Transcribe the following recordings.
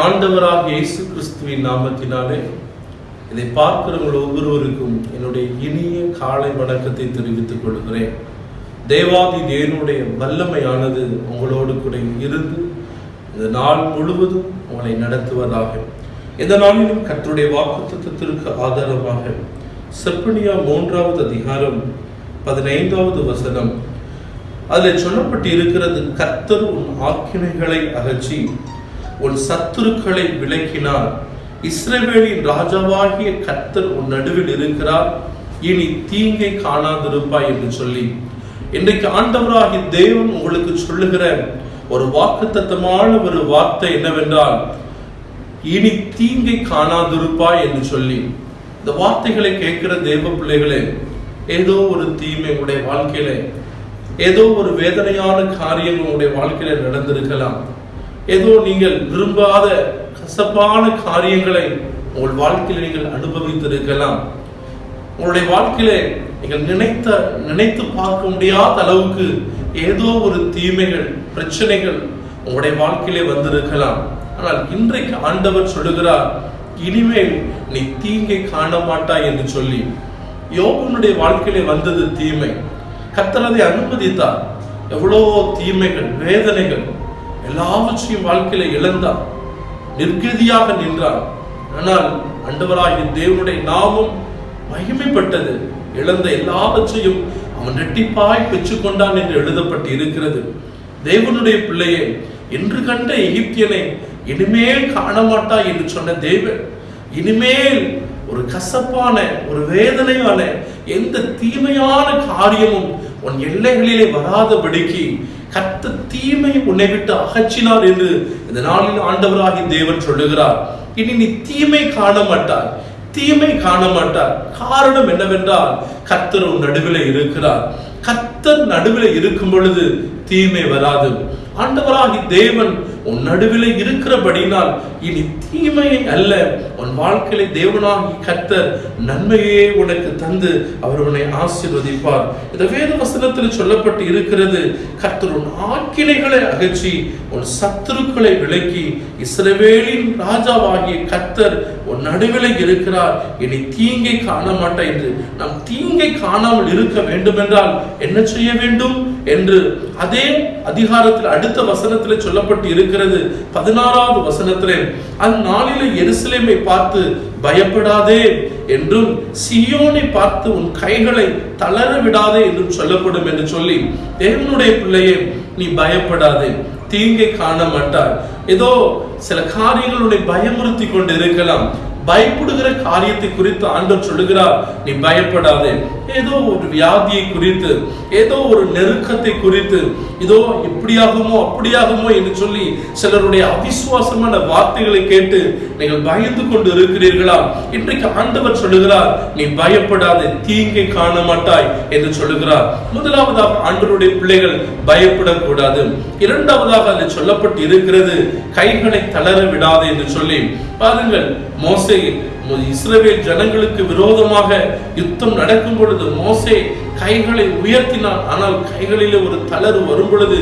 ஆண்டவராக இயேசு கிறிஸ்துவின் நாமத்தினாலே இதை பார்க்கிறவங்கள் ஒவ்வொருவருக்கும் என்னுடைய இனிய காலை வணக்கத்தை தெரிவித்துக் கொள்கிறேன். தேவாதி தேவனுடைய வல்லமையானது உங்களோடு கூட இருந்து இந்த நாள் முழுவதும் உங்களை நடத்துவதாக. இந்த நாளிலும் கற்றுடைய வாக்கு தத்துவத்திற்கு ஆதாரமாக செப்பனியா மூன்றாவது அதிகாரம் பதினைந்தாவது வசனம். அதில் சொல்லப்பட்டு இருக்கிறது கர்த்தர் உன் ஆக்கினைகளை அகற்றி உன் சத்துருக்களை விளக்கினார் இஸ்ரவேலின் ராஜாவாகிய கத்தர் உன் நடுவில் இருக்கிறார். இனி தீங்கை காணாதிருப்பாய் என்று சொல்லி. இன்றைக்கு ஆண்டவராகிய தேவன் உங்களுக்கு சொல்லுகிற ஒரு வாக்குத்தத்தமான ஒரு வார்த்தை என்னவென்றால் இனி தீங்கை காணாதிருப்பாய் என்று சொல்லி. இந்த வார்த்தைகளை கேட்கிற தேவ பிள்ளைகளே ஏதோ ஒரு தீமை உடைய வாழ்க்கையில ஏதோ ஒரு வேதனையான காரியம் உங்களுடைய வாழ்க்கையில நடந்திருக்கலாம். ஏதோ நீங்கள் விரும்பாத கசப்பான காரியங்களை உங்கள் வாழ்க்கையில் நீங்கள் அனுபவித்திருக்கலாம். உங்களுடைய வாழ்க்கையில நீங்கள் நினைத்த நினைத்து பார்க்க முடியாத அளவுக்கு ஏதோ ஒரு தீமைகள் பிரச்சனைகள் உங்களுடைய வாழ்க்கையிலே வந்திருக்கலாம். ஆனால் இன்றைக்கு ஆண்டவர் சொல்லுகிறார் இனிமேல் நீ தீங்கை காண மாட்டாய் என்று சொல்லி. யோகனுடைய வாழ்க்கையிலே வந்தது தீமை. கத்தரதை அனுமதித்தார். எவ்வளோ தீமைகள் வேதனைகள் எல்லாவற்றையும் வாழ்க்கையில இழந்தார். நிர்கதியாக நின்றார். ஆனால் அண்டவராகிய தேவனுடைய நாமம் மகிமைப்பட்டது. இழந்த எல்லாவற்றையும் அவன் ரெட்டிப்பாய் பெற்றுக்கொண்டான் என்று எழுதப்பட்டு இருக்கிறது தேவனுடைய பிள்ளையே என்று கண்ட எகிப்தியனை இனிமேல் காணமாட்டாய் என்று சொன்ன தேவன் இனிமேல் ஒரு கசப்பான ஒரு வேதனையான எந்த தீமையான காரியமும் உன் எல்லைகளிலே வராதபடிக்கு கத்த தீமை உன்னை விட்டு அகற்றினார் என்று இந்த நாளில் ஆண்டவராகி தேவன் சொல்லுகிறார். இனி நீ தீமை காண மாட்டார் தீமை காண மாட்டார் காரணம் என்னவென்றால் கத்தர் உன் நடுவில் இருக்கிறார். கத்தர் நடுவில் இருக்கும் பொழுது தீமை வராது. ஆண்டவராகி தேவன் உன் நடுவில் இருக்கிறபடினால் இனி தீமையை அல்ல உன் வாழ்க்கையில தேவனாகி கர்த்தர் நன்மையே உனக்கு தந்து அவர் உன்னை ஆசீர்வதிப்பார். இந்த வேத வசனத்தில் சொல்லப்பட்டு இருக்கிறது கர்த்தர் உன் ஆக்கினைகளை அகற்றி உன் சத்துருக்களை விலக்கி இஸ்ரவேலின் ராஜாவாகிய கர்த்தர் உன் நடுவில் இருக்கிறார். இனி தீங்கை காண மாட்டேன் என்று நாம் தீங்கை காணாமல் இருக்க வேண்டும் என்றால் என்ன செய்ய வேண்டும் என்று அதே அதிகாரத்தில் அடுத்த வசனத்தில் சொல்லப்பட்டு இருக்கிறது பதினாறாவது வசனத்திலே அந்நாளிலே எருசலேமை பார்த்து பயப்படாதே என்றும் சியோனை பார்த்து உன் கைகளை தளர விடாதே என்றும் சொல்லப்படும் என்று சொல்லி தேவனுடைய பிள்ளையே நீ பயப்படாதே தீங்கை காண மாட்டார் ஏதோ சில காரியங்களுடைய பயமுறுத்தி கொண்டு இருக்கலாம் பயப்படுகிற காரியத்தை குறித்து ஆண்டவர் சொல்லுகிறார். நீ பயப்படாதே. ஏதோ ஒரு வியாதியை குறித்து ஏதோ ஒரு நெருக்கத்தை குறித்து இதோ இப்படியாகுமோ அப்படியாகுமோ என்று சொல்லி சிலருடைய அவிசுவாசமான வார்த்தைகளை கேட்டு நீங்கள் பயந்து கொண்டு இருக்கிறீர்களா? இன்றைக்கு ஆண்டவர் சொல்லுகிறார் நீ பயப்படாதே தீங்கை காண மாட்டாய் என்று சொல்லுகிறார். முதலாவதாக ஆண்டவருடைய பிள்ளைகள் பயப்படக்கூடாது. இரண்டாவதாக அது சொல்லப்பட்டு இருக்கிறது கைகளை தளர விடாது என்று சொல்லி. பாருங்கள் மோச இஸ்ரவேல் ஜனங்களுக்கு விரோதமாக யுத்தம் நடக்கும் பொழுது மோசே கைகளை உயர்த்தினான். ஆனால் கைகளிலே ஒரு தளர் வரும் பொழுது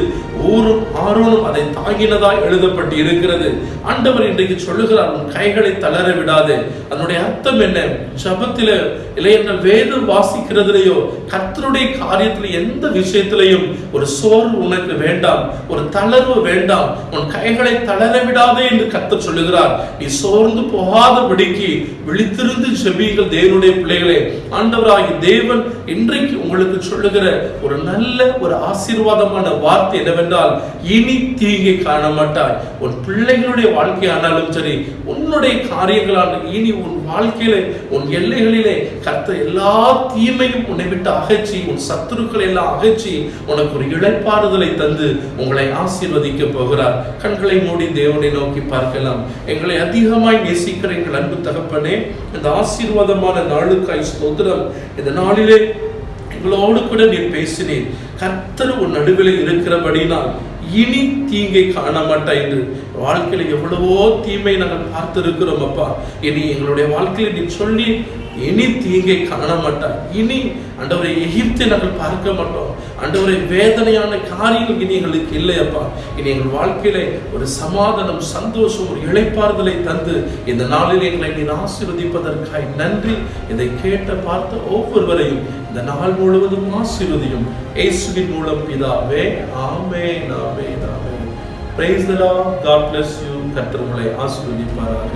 ஊரும் ஆரோனும் அதை தாங்கினதாய் எழுதப்பட்டு இருக்கிறது ஆண்டவர் இன்றைக்கு சொல்லுகிறார் உன் கைகளை தளர விடாதே. அதனுடைய அர்த்தம் என்ன? ஜபத்தில இல்லையென்றால் வேதம் வாசிக்கிறதுலையோ கத்தருடைய காரியத்தில் எந்த விஷயத்திலையும் ஒரு சோர்வு உனக்கு வேண்டாம் ஒரு தளர்வு வேண்டாம். உன் கைகளை தளர விடாதே என்று கத்த சொல்லுகிறார். நீ சோர்ந்து போகாதபடிக்கு விழித்திருந்து செபிகள் தேவனுடைய பிள்ளைகளே. ஆண்டவராகி தேவன் இன்றைக்கு உங்களுக்கு சொல்லுகிற ஒரு நல்ல ஒரு ஆசீர்வாதமான வார்த்தை என்னவென்றால் இனி தீங்கை காண மாட்டாய் உன் பிள்ளைகளுடைய வாழ்க்கை ஆனாலும் சரி உன்னுடைய காரியங்களான இனி உன் வாழ்க்கையில உன் எல்லைகளிலே கர்த்த எல்லா தீமையும் உன்னை விட்டு அகற்றி உன் சத்துருக்களை எல்லாம் அகற்றி உனக்கு ஒரு இழைப்பாறுதலை தந்து உங்களை ஆசீர்வதிக்க போகிறார். கண்களை மூடி தேவனை நோக்கி பார்க்கலாம். எங்களை அதிகமாய் நேசிக்கிற எங்கள் அன்பு தகப்பனே இந்த ஆசீர்வாதமான நாளுக்காய் ஸ்தோத்திரம். இந்த நாளிலே எங்களோடு கூட நீர் பேசினீர் கர்த்தர் உன் நடுவில் இருக்கிறபடினால் இனி தீங்கை காண மாட்டாய் என்று. வாழ்க்கையில் எவ்வளவோ தீமை நாங்கள் பார்த்திருக்கிறோம் அப்பா. இனி எங்களுடைய வாழ்க்கையில நீ சொல்லி இனி தீங்கை காண மாட்டாய் இனி அண்டவரை எகிப்தை நாங்கள் பார்க்க மாட்டோம். ஆண்டவரை வேதனையான காரியங்கள் இனி எங்களுக்கு இல்லையப்பா. இனி எங்கள் வாழ்க்கையில ஒரு சமாதானம் சந்தோஷம் ஒரு இழைப்பாறுதலை தந்து இந்த நாளில் எங்களை நீர் ஆசீர்வதிப்பதற்காய் நன்றி. இதை கேட்ட பார்த்த ஒவ்வொருவரையும் இந்த நாள் முழுவதும் ஆசீர்வதியும். இயேசுவின் மூலம் பிதாவே ஆமே நாமே நாமே பிரைஸ் தலா காட் பிளஸ் யூ கர்த்தர் உங்களை ஆசீர்வதிப்பாராக.